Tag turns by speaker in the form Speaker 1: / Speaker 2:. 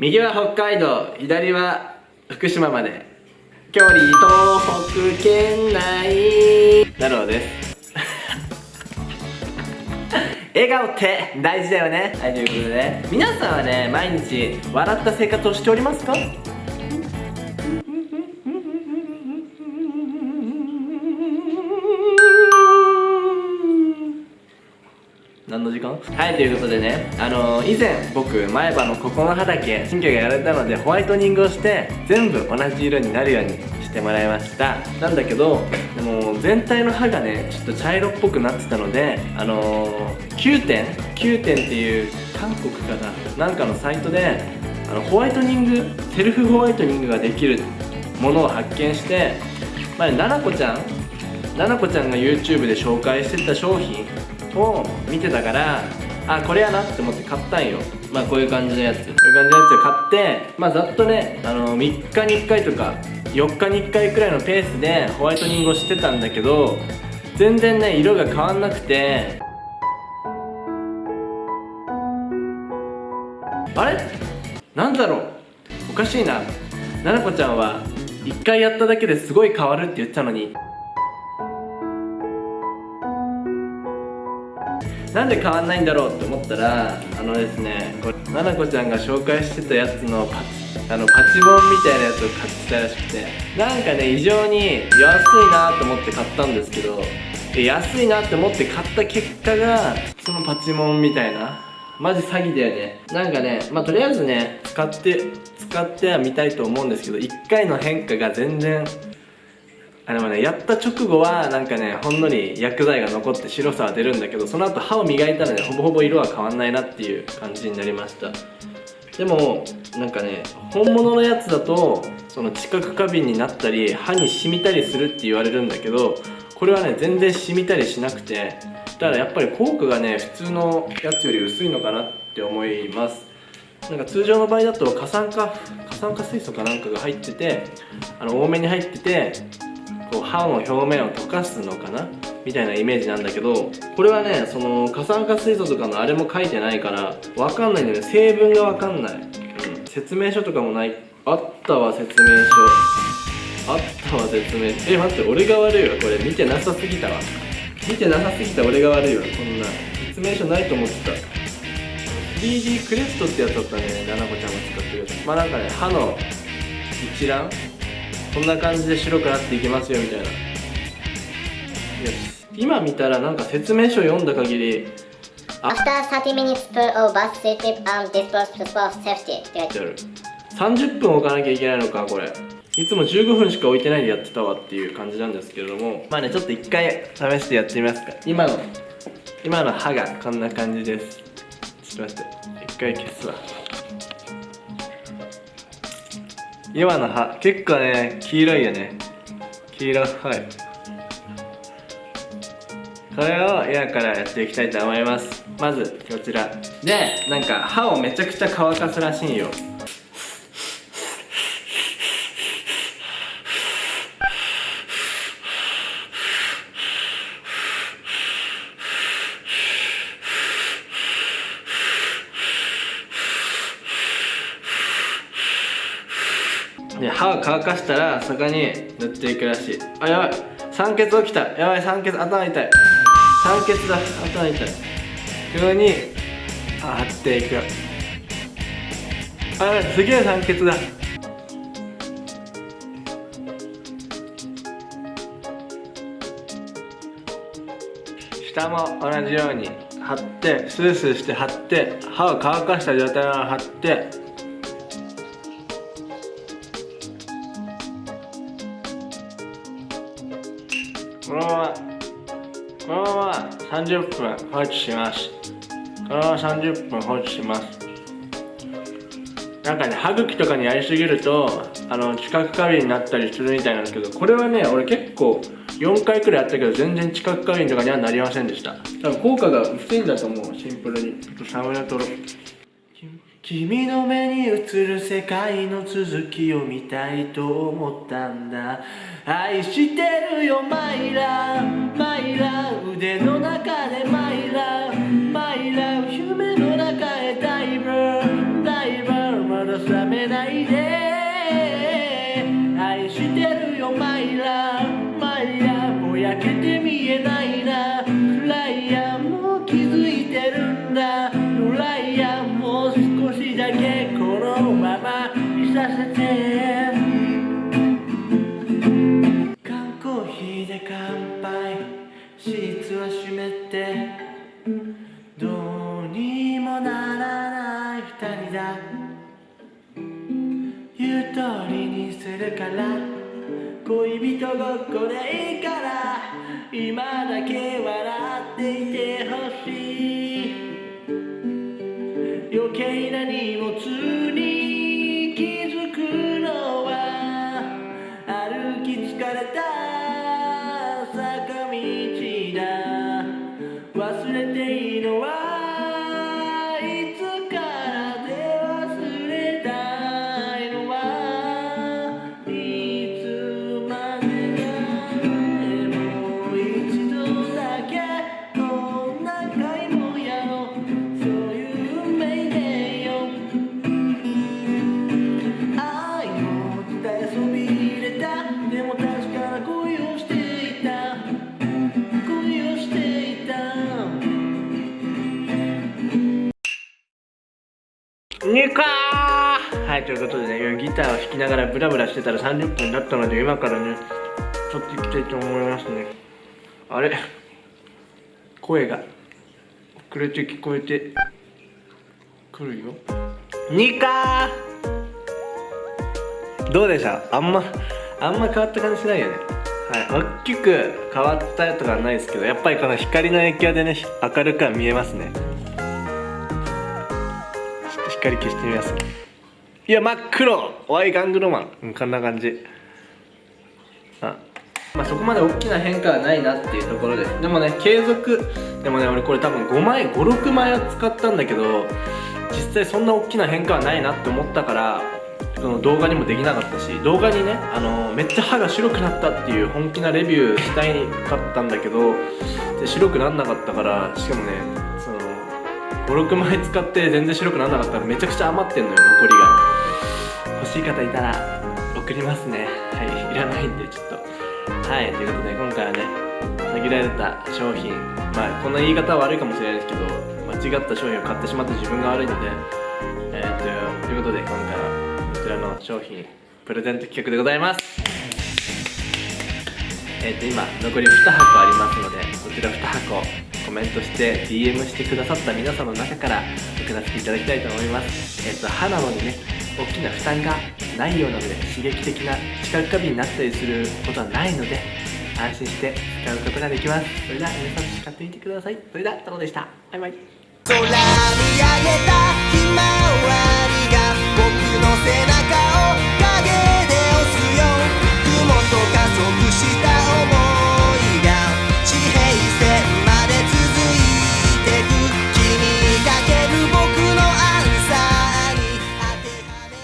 Speaker 1: 右は北海道左は福島まで。距離東北県内。なるほどです。笑顔って大事だよね。はいということで。皆さんはね毎日笑った生活をしておりますか？時間？はいということでねあのー、以前僕前歯のここの歯だけ神経がやられたのでホワイトニングをして全部同じ色になるようにしてもらいました。なんだけどでも全体の歯がねちょっと茶色っぽくなってたのであのー、9点？9点っていう韓国かな？なんかのサイトであのホワイトニングセルフホワイトニングができるものを発見してまあ、ななこちゃん？ななこちゃんが YouTube で紹介してた商品を見てたからあこれやなって思って買ったんよ。まあこういう感じのやつ。こういう感じのやつを買ってまあざっとねあの3日に1回とか4日に1回くらいのペースでホワイトニングをしてたんだけど全然ね色が変わんなくて。あれ？なんだろう？おかしいな。ななこちゃんは1回やっただけですごい変わるって言ったのに。なんで変わんないんだろうって思ったらあのですねこれななこちゃんが紹介してたやつのパチあのパチモンみたいなやつを買ってたらしくてなんかね異常に安いなと思って買ったんですけど安いなって思って買った結果がそのパチモンみたいなマジ詐欺だよね。なんかねまあとりあえずね使って使ってはみたいと思うんですけど1回の変化が全然あでもねやった直後はなんかねほんのり薬剤が残って白さは出るんだけどその後歯を磨いたらねほぼほぼ色は変わんないなっていう感じになりました。でもなんかね本物のやつだとその知覚過敏になったり歯に染みたりするって言われるんだけどこれはね全然染みたりしなくてだからやっぱり効果がね普通のやつより薄いのかなって思います。なんか通常の場合だと過酸化過酸化水素かなんかが入っててあの多めに入っててこう歯の表面を溶かすのかな？みたいなイメージなんだけどこれはねその過酸化水素とかのあれも書いてないからわかんないんだよね。成分がわかんない、うん、説明書とかもない。あったわ説明書。あったわ説明書。え待って俺が悪いわ。これ見てなさすぎたわ。見てなさすぎた俺が悪いわ。こんな。説明書ないと思ってた。3D クレストってやつだったね。ななこちゃんが使ってるやつ。まあなんかね歯の一覧こんな感じで白くなっていきますよみたいな。今見たらなんか説明書読んだ限り
Speaker 2: After 30 minutes per of bus safety and disposable safety. って書いてある
Speaker 1: 30分置かなきゃいけないのかこれ。いつも15分しか置いてないでやってたわっていう感じなんですけれども。まあねちょっと一回試してやってみますか。今の今の歯がこんな感じです。ちょっと待って。一回消すわ今の葉。結構ね黄色いよね。黄色はい。これを今からやっていきたいと思います。まずこちら。でなんか歯をめちゃくちゃ乾かすらしいよ。で歯を乾かしたらそこに塗っていくらしい。あやばい。酸欠起きた。やばい酸欠頭痛い。酸欠だ。頭痛い。ここに貼っていく。あやばい。すげえ酸欠だ。下も同じように貼ってスースーして貼って歯を乾かした状態を貼ってこのままこのまま30分放置します。このまま30分放置します。なんかね歯茎とかにやりすぎるとあの知覚過敏になったりするみたいなんですけどこれはね俺結構4回くらいやったけど全然知覚過敏とかにはなりませんでした。多分効果が薄いんだと思うシンプルに。ちょっとサムネ撮ろう君の目に映る世界の続きを見たいと思ったんだ。愛してるよマイラー。マイラー。腕の中でマイラー。マイラー。夢の中へダイバーダイバーまださめないで。愛してるよマイラー。マイラーぼやけて見えないな。暗いやもう気づいてるんだ。るから恋人ごっこでいいから今だけ笑っていてほしい。余計な荷物に気づくのは歩き疲れた坂道だ。忘れてにかはいということでねギターを弾きながらブラブラしてたら30分だったので今からね撮っていきたいと思いますね。あれ？声が遅れて聞こえてくるよ。にかー。どうでした？あんまあんま変わった感じしないよね。はい大きく変わったとかはないですけどやっぱりこの光の影響でね明るくは見えますね。っと光消してみますいや真っ黒。ワイガングロマン、うん、こんな感じ。あ。まあそこまで大きな変化はないなっていうところで。でもね継続。でもね俺これ多分5枚56枚は使ったんだけど実際そんな大きな変化はないなって思ったからその動画にもできなかったし動画にねあのめっちゃ歯が白くなったっていう本気なレビューしたいかったんだけどで白くなんなかったからしかもね56枚使って全然白くなんなかったらめちゃくちゃ余ってんのよ残りが。欲しい方いたら送りますね。はいいらないんでちょっと。はいということで今回はね限られた商品。まあこんな言い方は悪いかもしれないですけど間違った商品を買ってしまった自分が悪いのでえー、とということで今回はこちらの商品プレゼント企画でございます。えー、と今残り2箱ありますのでこちら2箱コメントして DM してくださった皆さんの中から送らせていただきたいと思います。えっ、と歯なのにね大きな負担がないようなので刺激的な知覚過敏になったりすることはないので安心して使うことができます。それでは皆さん使ってみてください。それでは太郎でした。バイバイ。
Speaker 3: 空見上げた